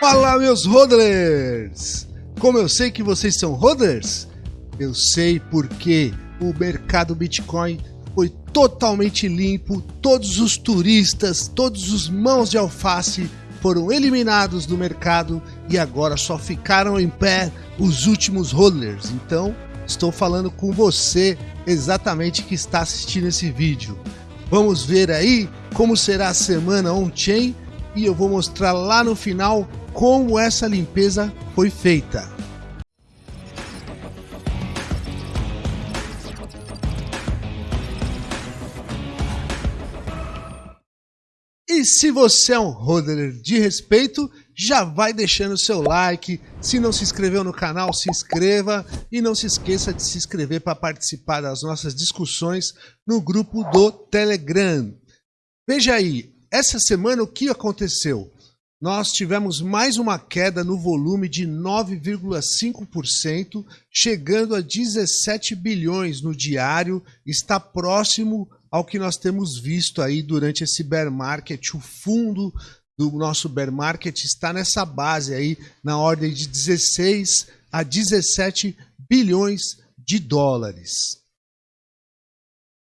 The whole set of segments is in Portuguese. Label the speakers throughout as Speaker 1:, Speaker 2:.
Speaker 1: Fala, meus hodlers! Como eu sei que vocês são hodlers? Eu sei porque o mercado Bitcoin foi totalmente limpo, todos os turistas, todos os mãos de alface foram eliminados do mercado e agora só ficaram em pé os últimos hodlers. Então, estou falando com você exatamente que está assistindo esse vídeo. Vamos ver aí como será a semana on-chain e eu vou mostrar lá no final como essa limpeza foi feita. E se você é um hodler de respeito, já vai deixando seu like. Se não se inscreveu no canal, se inscreva e não se esqueça de se inscrever para participar das nossas discussões no grupo do Telegram. Veja aí, essa semana o que aconteceu? Nós tivemos mais uma queda no volume de 9,5%, chegando a 17 bilhões no diário, está próximo ao que nós temos visto aí durante esse bear market. O fundo do nosso bear market está nessa base aí, na ordem de 16 a 17 bilhões de dólares.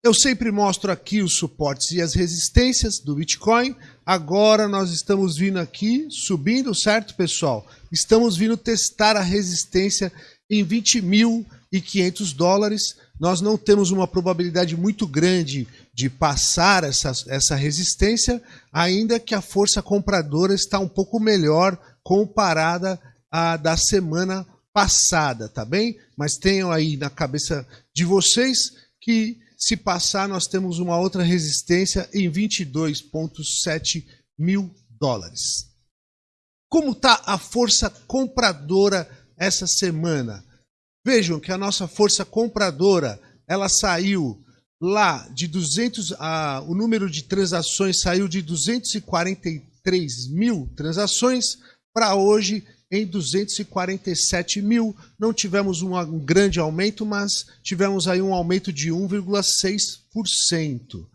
Speaker 1: Eu sempre mostro aqui os suportes e as resistências do Bitcoin. Agora nós estamos vindo aqui subindo, certo, pessoal? Estamos vindo testar a resistência em 20.500 dólares. Nós não temos uma probabilidade muito grande de passar essa, essa resistência, ainda que a força compradora está um pouco melhor comparada à da semana passada, tá bem? Mas tenham aí na cabeça de vocês que se passar, nós temos uma outra resistência em 22,7 mil dólares. Como está a força compradora essa semana? Vejam que a nossa força compradora ela saiu lá de 200, a, o número de transações saiu de 243 mil transações para hoje em 247 mil. Não tivemos um grande aumento, mas tivemos aí um aumento de 1,6%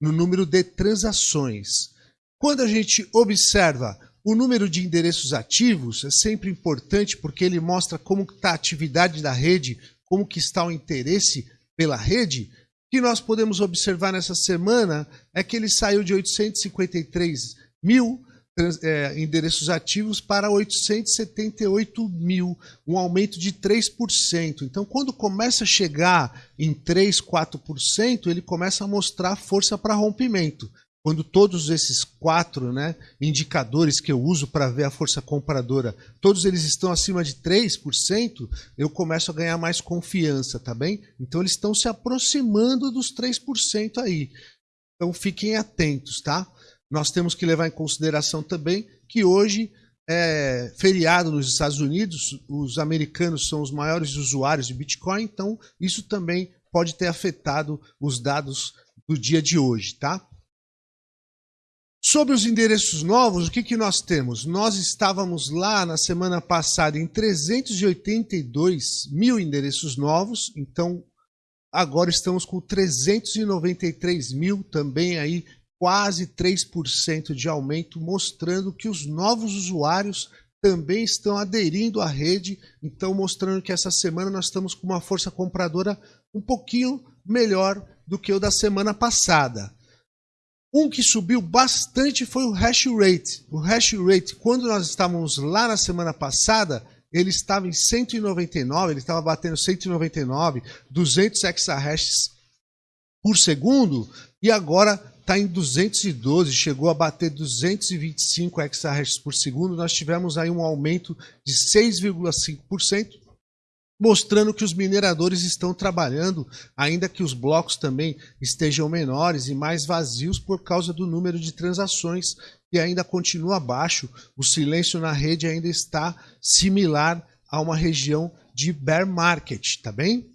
Speaker 1: no número de transações. Quando a gente observa o número de endereços ativos, é sempre importante porque ele mostra como está a atividade da rede, como que está o interesse pela rede. O que nós podemos observar nessa semana é que ele saiu de 853 mil é, endereços ativos para 878 mil, um aumento de 3%. Então, quando começa a chegar em 3, 4%, ele começa a mostrar força para rompimento. Quando todos esses quatro né, indicadores que eu uso para ver a força compradora, todos eles estão acima de 3%, eu começo a ganhar mais confiança, tá bem? Então eles estão se aproximando dos 3% aí. Então fiquem atentos, tá? Nós temos que levar em consideração também que hoje é feriado nos Estados Unidos, os americanos são os maiores usuários de Bitcoin, então isso também pode ter afetado os dados do dia de hoje, tá? Sobre os endereços novos, o que, que nós temos? Nós estávamos lá na semana passada em 382 mil endereços novos, então agora estamos com 393 mil também aí quase 3% de aumento, mostrando que os novos usuários também estão aderindo à rede, então mostrando que essa semana nós estamos com uma força compradora um pouquinho melhor do que o da semana passada. Um que subiu bastante foi o hash rate. O hash rate, quando nós estávamos lá na semana passada, ele estava em 199, ele estava batendo 199, 200 exahashes por segundo, e agora está em 212, chegou a bater 225 exahashes por segundo. Nós tivemos aí um aumento de 6,5%, mostrando que os mineradores estão trabalhando, ainda que os blocos também estejam menores e mais vazios por causa do número de transações que ainda continua baixo. O silêncio na rede ainda está similar a uma região de bear market, tá bem?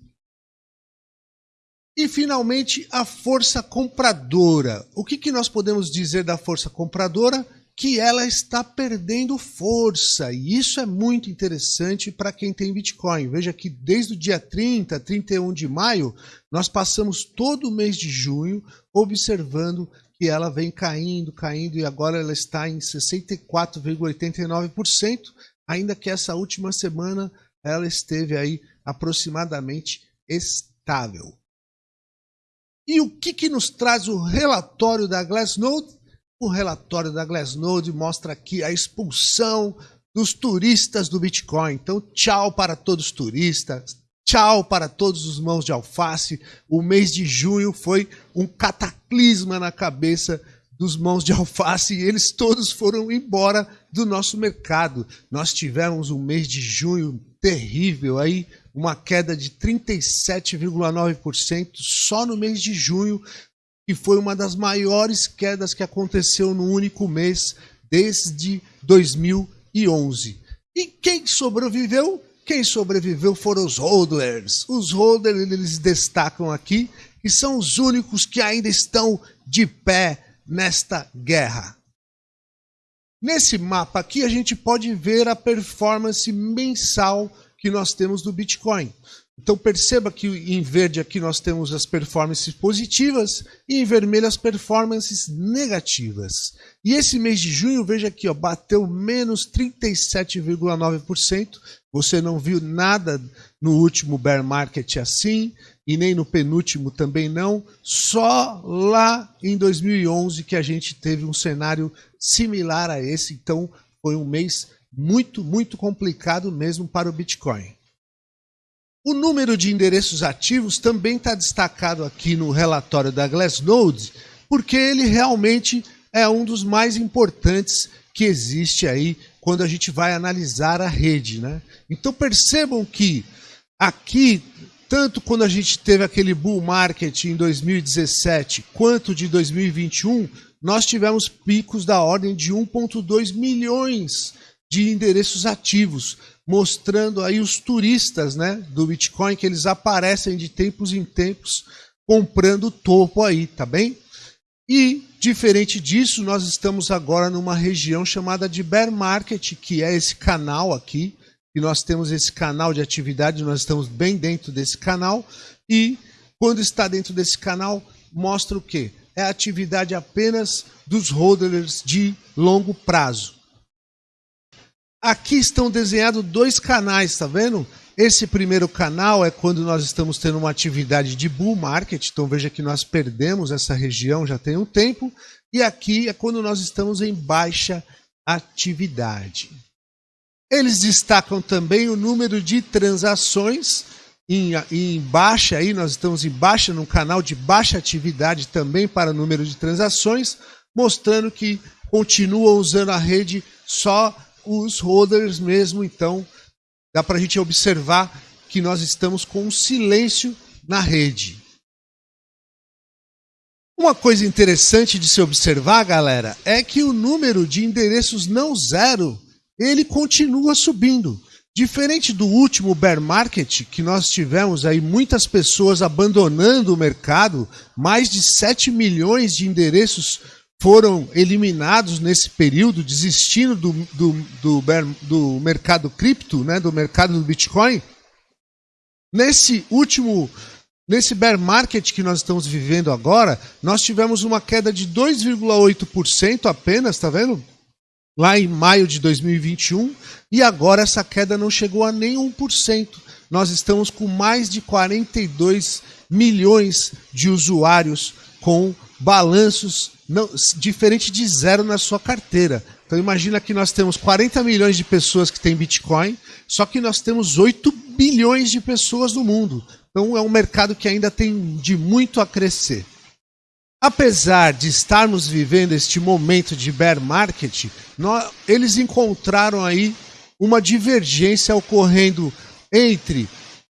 Speaker 1: E finalmente a força compradora. O que, que nós podemos dizer da força compradora? que ela está perdendo força. E isso é muito interessante para quem tem Bitcoin. Veja que desde o dia 30, 31 de maio, nós passamos todo o mês de junho observando que ela vem caindo, caindo e agora ela está em 64,89%, ainda que essa última semana ela esteve aí aproximadamente estável. E o que, que nos traz o relatório da Glassnode? O relatório da Glassnode mostra aqui a expulsão dos turistas do Bitcoin. Então, tchau para todos os turistas, tchau para todos os mãos de alface. O mês de junho foi um cataclisma na cabeça dos mãos de alface e eles todos foram embora do nosso mercado. Nós tivemos um mês de junho terrível aí, uma queda de 37,9% só no mês de junho que foi uma das maiores quedas que aconteceu no único mês desde 2011. E quem sobreviveu? Quem sobreviveu foram os holders. Os holders eles destacam aqui que são os únicos que ainda estão de pé nesta guerra. Nesse mapa aqui a gente pode ver a performance mensal que nós temos do Bitcoin. Então perceba que em verde aqui nós temos as performances positivas e em vermelho as performances negativas. E esse mês de junho, veja aqui, ó, bateu menos 37,9%. Você não viu nada no último bear market assim e nem no penúltimo também não. Só lá em 2011 que a gente teve um cenário similar a esse. Então foi um mês muito, muito complicado mesmo para o Bitcoin. O número de endereços ativos também está destacado aqui no relatório da Glassnode, porque ele realmente é um dos mais importantes que existe aí quando a gente vai analisar a rede. Né? Então percebam que aqui, tanto quando a gente teve aquele bull market em 2017, quanto de 2021, nós tivemos picos da ordem de 1,2 milhões de endereços ativos mostrando aí os turistas né, do Bitcoin, que eles aparecem de tempos em tempos comprando topo aí, tá bem? E, diferente disso, nós estamos agora numa região chamada de bear market, que é esse canal aqui, e nós temos esse canal de atividade, nós estamos bem dentro desse canal, e quando está dentro desse canal, mostra o quê? É a atividade apenas dos hodlers de longo prazo. Aqui estão desenhados dois canais, tá vendo? Esse primeiro canal é quando nós estamos tendo uma atividade de bull market, então veja que nós perdemos essa região já tem um tempo, e aqui é quando nós estamos em baixa atividade. Eles destacam também o número de transações em, em baixa, aí nós estamos em baixa, num canal de baixa atividade também para número de transações, mostrando que continuam usando a rede só os holders mesmo, então dá para a gente observar que nós estamos com um silêncio na rede. Uma coisa interessante de se observar, galera, é que o número de endereços não zero, ele continua subindo. Diferente do último bear market, que nós tivemos aí muitas pessoas abandonando o mercado, mais de 7 milhões de endereços foram eliminados nesse período, desistindo do, do, do, do mercado cripto, né, do mercado do Bitcoin. Nesse último, nesse bear market que nós estamos vivendo agora, nós tivemos uma queda de 2,8% apenas, tá vendo? Lá em maio de 2021, e agora essa queda não chegou a nem 1%. Nós estamos com mais de 42 milhões de usuários com balanços não, diferente de zero na sua carteira. Então imagina que nós temos 40 milhões de pessoas que têm Bitcoin, só que nós temos 8 bilhões de pessoas no mundo. Então é um mercado que ainda tem de muito a crescer. Apesar de estarmos vivendo este momento de bear market, nós, eles encontraram aí uma divergência ocorrendo entre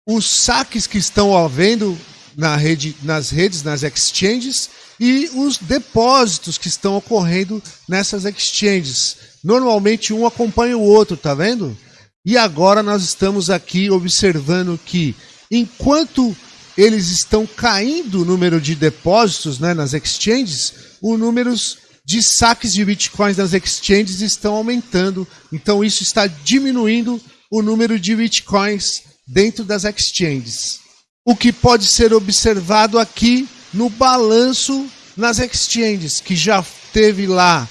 Speaker 1: os saques que estão havendo na rede, nas redes, nas exchanges, e os depósitos que estão ocorrendo nessas exchanges. Normalmente um acompanha o outro, tá vendo? E agora nós estamos aqui observando que enquanto eles estão caindo o número de depósitos né, nas exchanges, o números de saques de bitcoins nas exchanges estão aumentando. Então isso está diminuindo o número de bitcoins dentro das exchanges. O que pode ser observado aqui no balanço nas exchanges, que já teve lá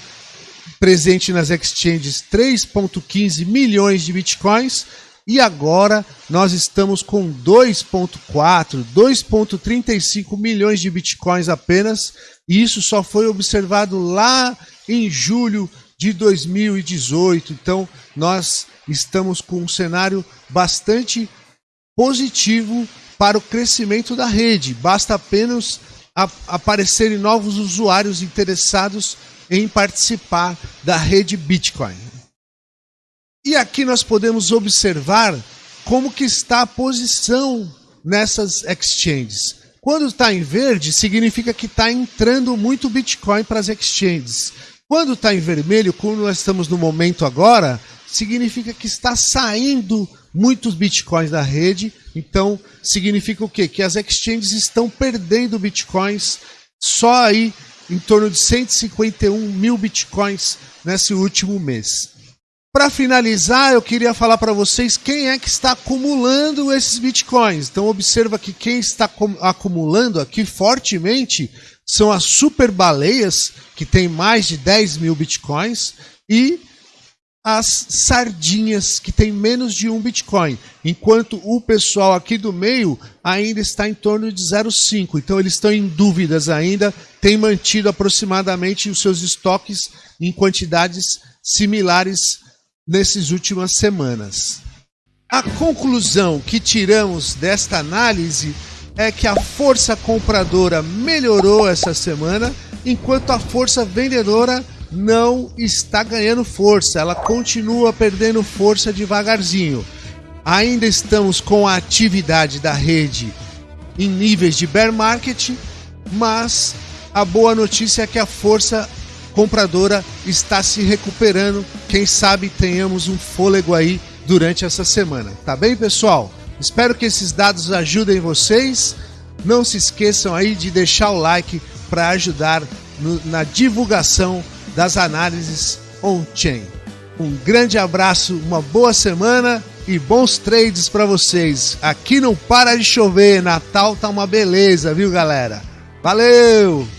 Speaker 1: presente nas exchanges 3,15 milhões de bitcoins e agora nós estamos com 2,4, 2,35 milhões de bitcoins apenas, e isso só foi observado lá em julho de 2018. Então, nós estamos com um cenário bastante positivo para o crescimento da rede. Basta apenas aparecerem novos usuários interessados em participar da rede Bitcoin. E aqui nós podemos observar como que está a posição nessas exchanges. Quando está em verde, significa que está entrando muito Bitcoin para as exchanges. Quando está em vermelho, como nós estamos no momento agora, significa que está saindo muitos Bitcoins da rede. Então, significa o quê? Que as exchanges estão perdendo Bitcoins só aí em torno de 151 mil Bitcoins nesse último mês. Para finalizar, eu queria falar para vocês quem é que está acumulando esses bitcoins. Então observa que quem está acumulando aqui fortemente são as super baleias, que tem mais de 10 mil bitcoins, e as sardinhas, que tem menos de um bitcoin. Enquanto o pessoal aqui do meio ainda está em torno de 0,5. Então eles estão em dúvidas ainda, têm mantido aproximadamente os seus estoques em quantidades similares nessas últimas semanas. A conclusão que tiramos desta análise é que a força compradora melhorou essa semana, enquanto a força vendedora não está ganhando força, ela continua perdendo força devagarzinho. Ainda estamos com a atividade da rede em níveis de bear market, mas a boa notícia é que a força compradora está se recuperando. Quem sabe tenhamos um fôlego aí durante essa semana. Tá bem, pessoal? Espero que esses dados ajudem vocês. Não se esqueçam aí de deixar o like para ajudar no, na divulgação das análises on-chain. Um grande abraço, uma boa semana e bons trades para vocês. Aqui não para de chover, Natal tá uma beleza, viu, galera? Valeu!